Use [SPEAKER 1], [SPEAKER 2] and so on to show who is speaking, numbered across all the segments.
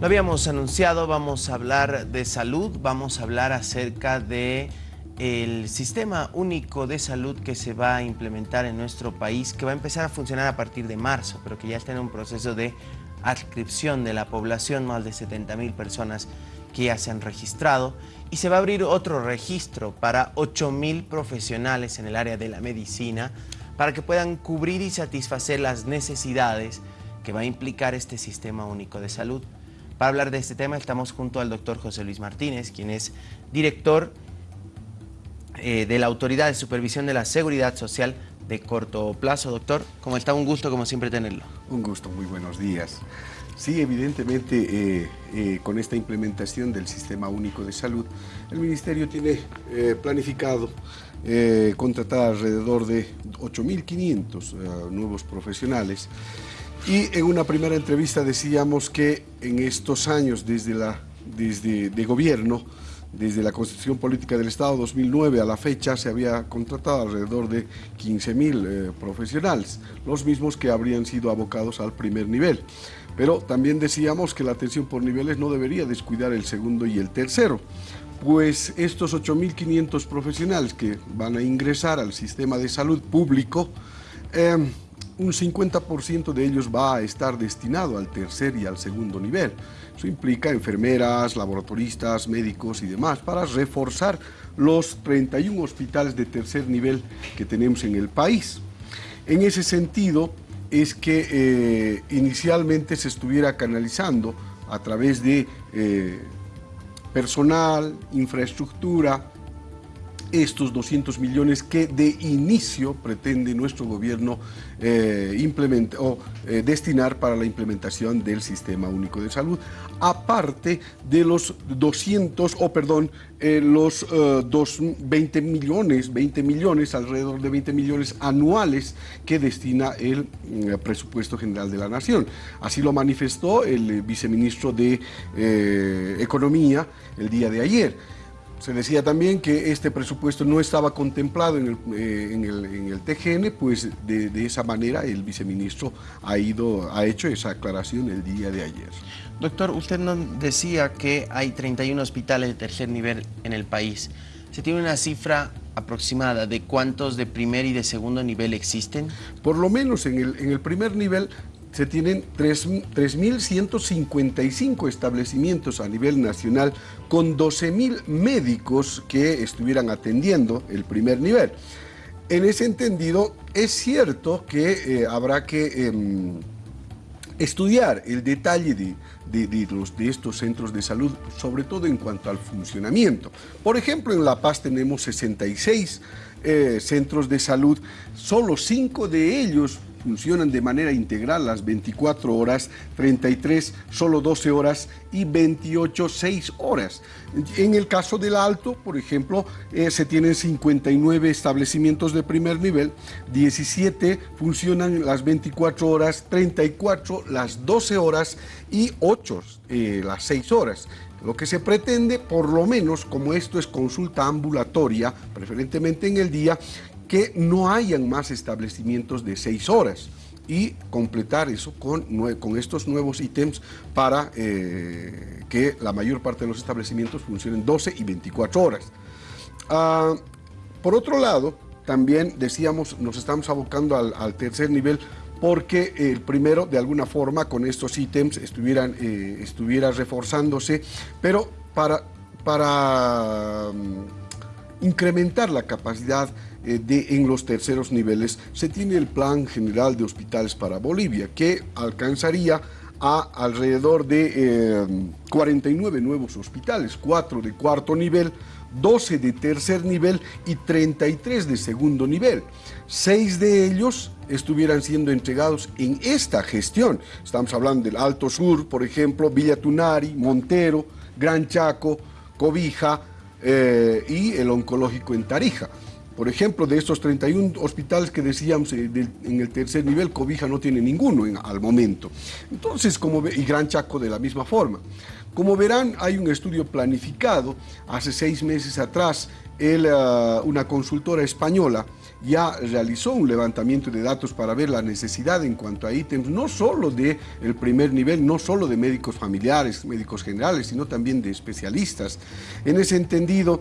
[SPEAKER 1] Lo habíamos anunciado, vamos a hablar de salud, vamos a hablar acerca de el sistema único de salud que se va a implementar en nuestro país, que va a empezar a funcionar a partir de marzo, pero que ya está en un proceso de adscripción de la población, más de 70 mil personas que ya se han registrado, y se va a abrir otro registro para 8 mil profesionales en el área de la medicina, para que puedan cubrir y satisfacer las necesidades que va a implicar este sistema único de salud. Para hablar de este tema estamos junto al doctor José Luis Martínez, quien es director eh, de la Autoridad de Supervisión de la Seguridad Social de corto plazo. Doctor, ¿cómo está? Un gusto como siempre tenerlo.
[SPEAKER 2] Un gusto, muy buenos días. Sí, evidentemente eh, eh, con esta implementación del Sistema Único de Salud, el Ministerio tiene planificado contratar alrededor de 8.500 nuevos profesionales y en una primera entrevista decíamos que en estos años desde, la, desde de gobierno, desde la Constitución Política del Estado 2009 a la fecha se había contratado alrededor de 15.000 eh, profesionales, los mismos que habrían sido abocados al primer nivel. Pero también decíamos que la atención por niveles no debería descuidar el segundo y el tercero, pues estos 8.500 profesionales que van a ingresar al sistema de salud público eh, un 50% de ellos va a estar destinado al tercer y al segundo nivel. Eso implica enfermeras, laboratoristas, médicos y demás para reforzar los 31 hospitales de tercer nivel que tenemos en el país. En ese sentido es que eh, inicialmente se estuviera canalizando a través de eh, personal, infraestructura, estos 200 millones que de inicio pretende nuestro gobierno eh, o eh, destinar para la implementación del Sistema Único de Salud, aparte de los 200, o perdón, eh, los 20 millones, 20 millones, alrededor de 20 millones anuales que destina el presupuesto general de la Nación. Así lo manifestó el viceministro de Economía el día de ayer. Se decía también que este presupuesto no estaba contemplado en el, eh, TGN, pues de, esa manera el viceministro ha, ido, ha hecho esa aclaración el día de ayer.
[SPEAKER 1] Doctor, usted nos decía que hay 31 hospitales de tercer nivel en el país. ¿Se tiene una cifra aproximada de cuántos de primer y de segundo nivel existen?
[SPEAKER 2] Por lo menos en el, en el primer nivel se tienen 3.155 establecimientos a nivel nacional con 12.000 médicos que estuvieran atendiendo el primer nivel. En ese entendido, es cierto que eh, habrá que em, estudiar el detalle de, los, de, estos centros de salud, sobre todo en cuanto al funcionamiento. Por ejemplo, en La Paz tenemos 66 eh, centros de salud, solo 5 de ellos funcionan de manera integral las 24 horas, 33 solo 12 horas y 28 6 horas. En el caso del Alto, por ejemplo, eh, se tienen 59 establecimientos de primer nivel, 17 funcionan las 24 horas, 34 las 12 horas y 8 eh, las 6 horas. Lo que se pretende, por lo menos, como esto es consulta ambulatoria, preferentemente en el día, que no hayan más establecimientos de seis horas y completar eso con, con estos nuevos ítems para eh, que la mayor parte de los establecimientos funcionen 12 y 24 horas. Ah, por otro lado, también decíamos, nos estamos abocando al, tercer nivel porque el primero, de alguna forma, con estos ítems estuvieran, eh, estuviera reforzándose, pero para, para mm, incrementar la capacidad eh, de, en los terceros niveles, se tiene el Plan General de Hospitales para Bolivia, que alcanzaría a alrededor de 49 eh, nuevos hospitales, 4 de cuarto nivel, 12 de tercer nivel y 33 de segundo nivel. Seis de ellos estuvieran siendo entregados en esta gestión. Estamos hablando del Alto Sur, por ejemplo, Villa Tunari, Montero, Gran Chaco, Cobija eh, y el oncológico en Tarija. Por ejemplo, de estos 31 hospitales que decíamos eh, en el tercer nivel, Cobija no tiene ninguno al momento. Entonces, como ve, y Gran Chaco de la misma forma. Como verán, hay un estudio planificado hace seis meses atrás, ah, una consultora española ya realizó un levantamiento de datos para ver la necesidad en cuanto a ítems, no solo de el primer nivel, no solo de médicos familiares, médicos generales, sino también de especialistas. En ese entendido,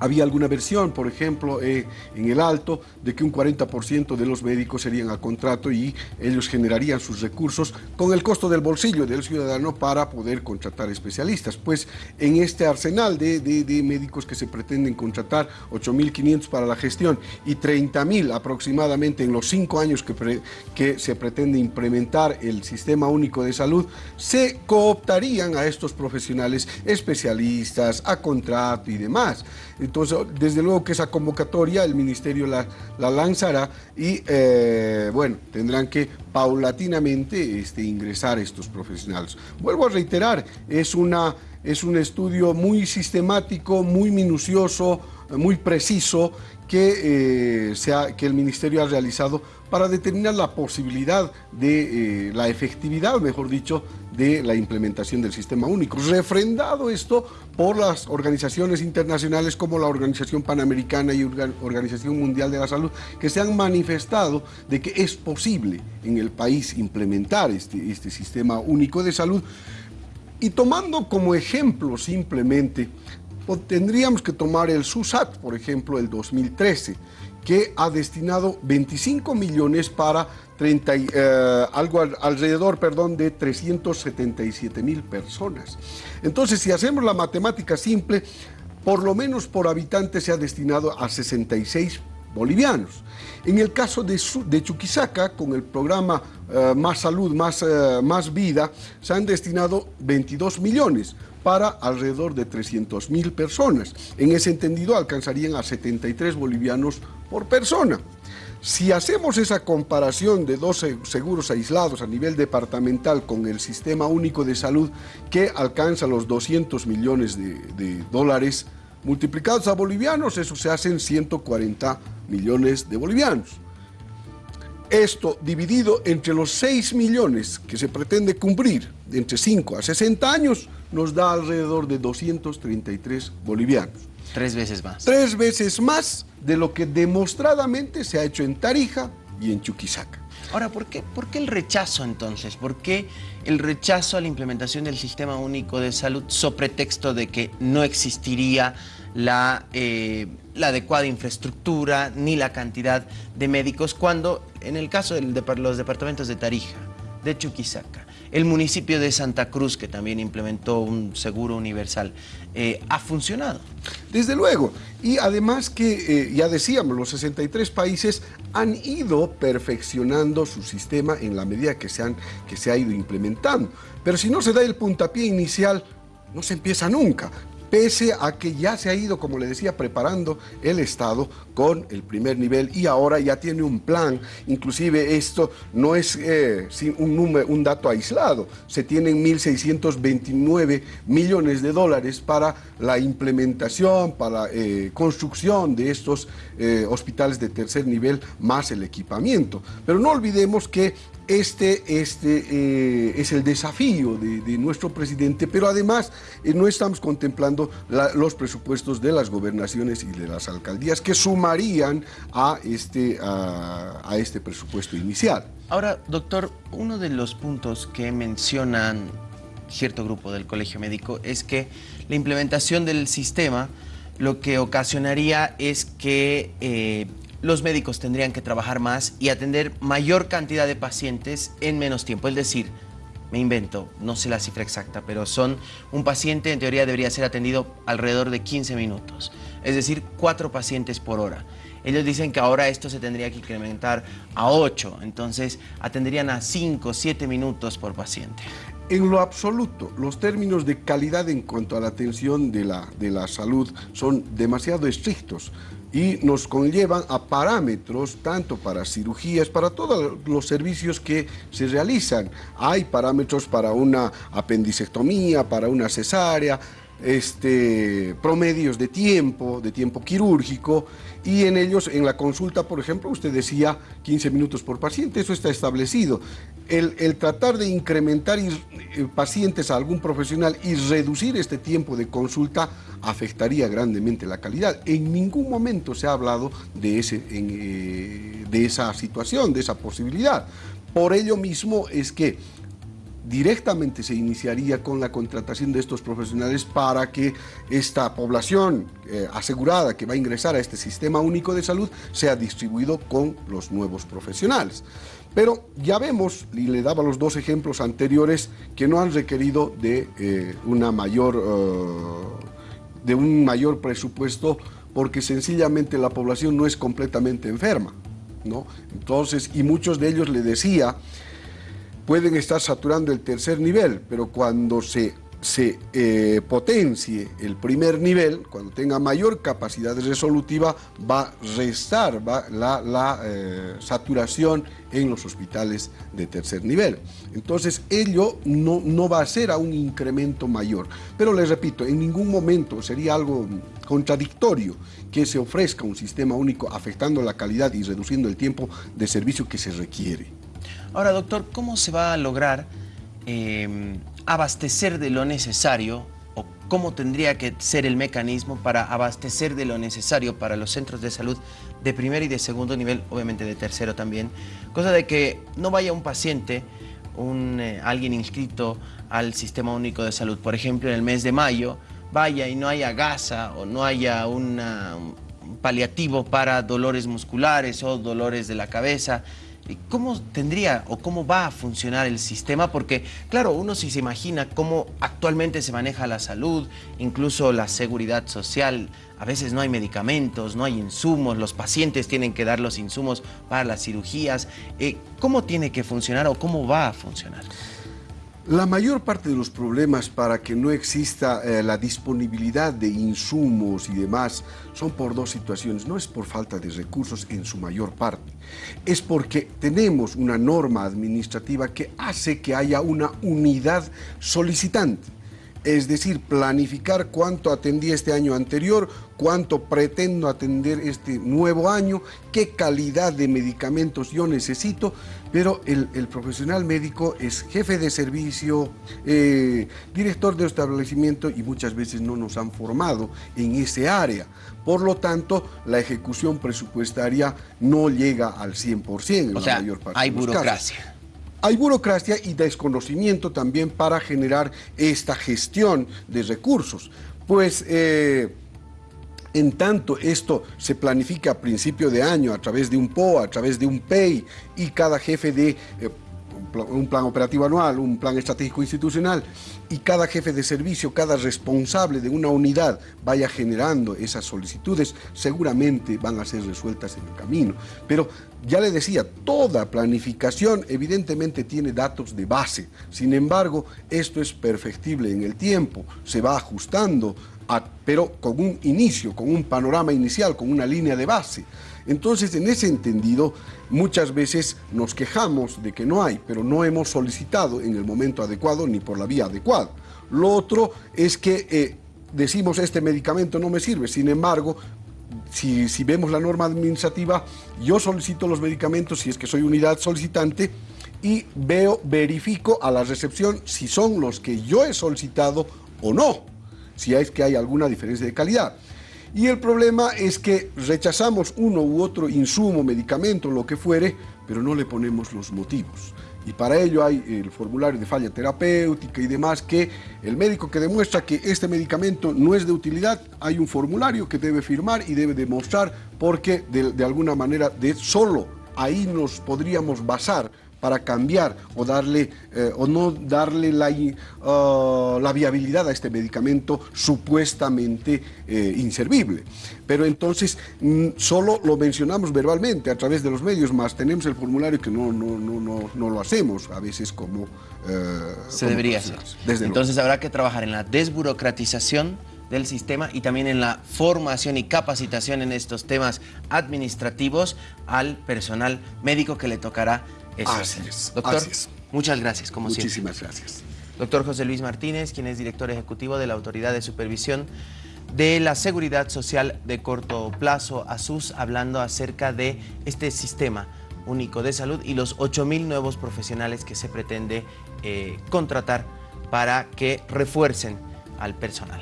[SPEAKER 2] había alguna versión, por ejemplo, eh, en el Alto, de que un 40% de los médicos serían a contrato y ellos generarían sus recursos con el costo del bolsillo del ciudadano para poder contratar especialistas. Pues en este arsenal de, médicos que se pretenden contratar, 8.500 para la gestión y 30.000 aproximadamente en los cinco años que, que se pretende implementar el Sistema Único de Salud, se cooptarían a estos profesionales especialistas, a contrato y demás. Entonces, desde luego que esa convocatoria el Ministerio la, lanzará y, eh, bueno, tendrán que paulatinamente este, ingresar estos profesionales. Vuelvo a reiterar, es, una, es un estudio muy sistemático, muy minucioso, muy preciso que, eh, que el Ministerio ha realizado para determinar la posibilidad de eh, la efectividad, mejor dicho, de la implementación del sistema único. Refrendado esto por las organizaciones internacionales como la Organización Panamericana y Organización Mundial de la Salud, que se han manifestado de que es posible en el país implementar este, este sistema único de salud. Y tomando como ejemplo simplemente, tendríamos que tomar el SUSAT, por ejemplo, el 2013, que ha destinado 25 millones para 30, eh, algo alrededor perdón, de 377 mil personas. Entonces, si hacemos la matemática simple, por lo menos por habitante se ha destinado a 66 bolivianos. En el caso de, de Chuquisaca, con el programa eh, Más Salud, más, eh, más Vida, se han destinado 22 millones para alrededor de 300 mil personas. En ese entendido alcanzarían a 73 bolivianos por persona. Si hacemos esa comparación de dos seguros aislados a nivel departamental con el Sistema Único de Salud que alcanza los 200 millones de, dólares multiplicados a bolivianos, eso se hacen 140 millones de bolivianos. Esto dividido entre los 6 millones que se pretende cumplir entre 5 a 60 años nos da alrededor de 233 bolivianos.
[SPEAKER 1] Tres veces más.
[SPEAKER 2] Tres veces más de lo que demostradamente se ha hecho en Tarija y en Chuquisaca.
[SPEAKER 1] Ahora, ¿por qué, ¿por qué el rechazo entonces? ¿Por qué el rechazo a la implementación del Sistema Único de Salud sobre pretexto de que no existiría la, eh, la adecuada infraestructura ni la cantidad de médicos cuando en el caso de los departamentos de Tarija, de Chuquisaca, el municipio de Santa Cruz, que también implementó un seguro universal, eh, ha funcionado.
[SPEAKER 2] Desde luego, y además que, eh, ya decíamos, los 63 países han ido perfeccionando su sistema en la medida que se, han, que se ha ido implementando. Pero si no se da el puntapié inicial, no se empieza nunca pese a que ya se ha ido, como le decía, preparando el Estado con el primer nivel y ahora ya tiene un plan. Inclusive esto no es eh, un, número, un dato aislado, se tienen 1.629 millones de dólares para la implementación, para eh, construcción de estos eh, hospitales de tercer nivel, más el equipamiento. Pero no olvidemos que este, este eh, es el desafío de, nuestro presidente, pero además no estamos contemplando los presupuestos de las gobernaciones y de las alcaldías que sumarían a este, a, este presupuesto inicial.
[SPEAKER 1] Ahora, doctor, uno de los puntos que mencionan cierto grupo del Colegio Médico es que la implementación del sistema lo que ocasionaría es que eh, los médicos tendrían que trabajar más y atender mayor cantidad de pacientes en menos tiempo. Es decir, me invento, no sé la cifra exacta, pero son un paciente en teoría debería ser atendido alrededor de 15 minutos, es decir, cuatro pacientes por hora. Ellos dicen que ahora esto se tendría que incrementar a 8, entonces atenderían a 5, 7 minutos por paciente.
[SPEAKER 2] En lo absoluto, los términos de calidad en cuanto a la atención de la, de la salud son demasiado estrictos y nos conllevan a parámetros tanto para cirugías, para todos los servicios que se realizan. Hay parámetros para una apendicectomía, para una cesárea, este, promedios de tiempo, de tiempo quirúrgico, y en ellos, en la consulta, por ejemplo, usted decía 15 minutos por paciente, eso está establecido. El, tratar de incrementar eh, pacientes a algún profesional y reducir este tiempo de consulta afectaría grandemente la calidad. En ningún momento se ha hablado de, ese, eh, de esa situación, de esa posibilidad. Por ello mismo es que directamente se iniciaría con la contratación de estos profesionales para que esta población eh, asegurada que va a ingresar a este sistema único de salud sea distribuido con los nuevos profesionales. Pero ya vemos, y le daba los dos ejemplos anteriores, que no han requerido de, eh, una mayor, eh, de un mayor presupuesto porque sencillamente la población no es completamente enferma. ¿no? Entonces, y muchos de ellos le decía pueden estar saturando el tercer nivel, pero cuando se, se eh, potencie el primer nivel, cuando tenga mayor capacidad resolutiva, va a restar la, eh, saturación en los hospitales de tercer nivel. Entonces, ello no, no va a ser a un incremento mayor. Pero les repito, en ningún momento sería algo contradictorio que se ofrezca un sistema único afectando la calidad y reduciendo el tiempo de servicio que se requiere.
[SPEAKER 1] Ahora, doctor, ¿cómo se va a lograr em, abastecer de lo necesario o cómo tendría que ser el mecanismo para abastecer de lo necesario para los centros de salud de primer y de segundo nivel, obviamente de tercero también, cosa de que no vaya un paciente, un, eh, alguien inscrito al Sistema Único de Salud, por ejemplo, en el mes de mayo, vaya y no haya gasa o no haya un paliativo para dolores musculares o dolores de la cabeza, ¿Cómo tendría o cómo va a funcionar el sistema? Porque, claro, uno si se imagina cómo actualmente se maneja la salud, incluso la seguridad social, a veces no hay medicamentos, no hay insumos, los pacientes tienen que dar los insumos para las cirugías. Eh, ¿Cómo tiene que funcionar o cómo va a funcionar?
[SPEAKER 2] La mayor parte de los problemas para que no exista eh, la disponibilidad de insumos y demás son por dos situaciones. No es por falta de recursos en su mayor parte. Es porque tenemos una norma administrativa que hace que haya una unidad solicitante es decir, planificar cuánto atendí este año anterior, cuánto pretendo atender este nuevo año, qué calidad de medicamentos yo necesito, pero el, profesional médico es jefe de servicio, eh, director de establecimiento y muchas veces no nos han formado en ese área. Por lo tanto, la ejecución presupuestaria no llega al 100% en
[SPEAKER 1] la mayor parte hay burocracia.
[SPEAKER 2] Hay burocracia y desconocimiento también para generar esta gestión de recursos. Pues eh, en tanto esto se planifica a principio de año a través de un PO, a través de un PEI y cada jefe de... Eh, un plan operativo anual, un plan estratégico institucional y cada jefe de servicio, cada responsable de una unidad vaya generando esas solicitudes, seguramente van a ser resueltas en el camino. Pero ya le decía, toda planificación evidentemente tiene datos de base. Sin embargo, esto es perfectible en el tiempo, se va ajustando, pero con un inicio, con un panorama inicial, con una línea de base. Entonces, en ese entendido, muchas veces nos quejamos de que no hay, pero no hemos solicitado en el momento adecuado ni por la vía adecuada. Lo otro es que eh, decimos este medicamento no me sirve, sin embargo, si, vemos la norma administrativa, yo solicito los medicamentos si es que soy unidad solicitante y veo, verifico a la recepción si son los que yo he solicitado o no, si es que hay alguna diferencia de calidad. Y el problema es que rechazamos uno u otro insumo, medicamento, lo que fuere, pero no le ponemos los motivos. Y para ello hay el formulario de falla terapéutica y demás que el médico que demuestra que este medicamento no es de utilidad, hay un formulario que debe firmar y debe demostrar porque de, de alguna manera de solo ahí nos podríamos basar para cambiar o, darle, eh, o no darle la, uh, la, viabilidad a este medicamento supuestamente eh, inservible. Pero entonces mm, solo lo mencionamos verbalmente a través de los medios, más tenemos el formulario que no, no, no, no, no lo hacemos a veces como...
[SPEAKER 1] Eh, Se debería hacer. entonces habrá que trabajar en la desburocratización del sistema y también en la formación y capacitación en estos temas administrativos al personal médico que le tocará
[SPEAKER 2] Así es.
[SPEAKER 1] Doctor, muchas gracias, como
[SPEAKER 2] Muchísimas gracias.
[SPEAKER 1] Doctor José Luis Martínez, quien es director ejecutivo de la Autoridad de Supervisión de la Seguridad Social de Corto Plazo, ASUS, hablando acerca de este sistema único de salud y los 8.000 nuevos profesionales que se pretende eh, contratar para que refuercen al personal.